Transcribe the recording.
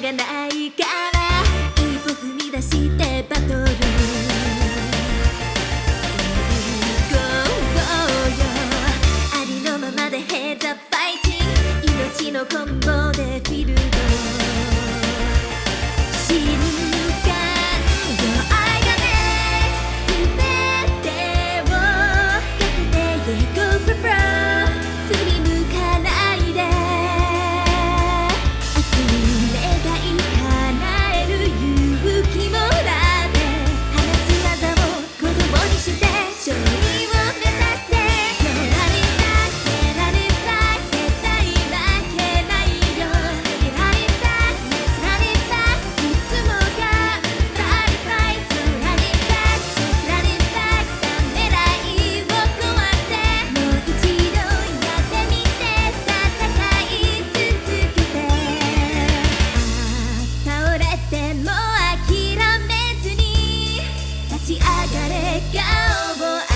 がないから一歩踏み出してバトル。ありのままでヘザファイテン。グ命のこんぼう Take out, boy.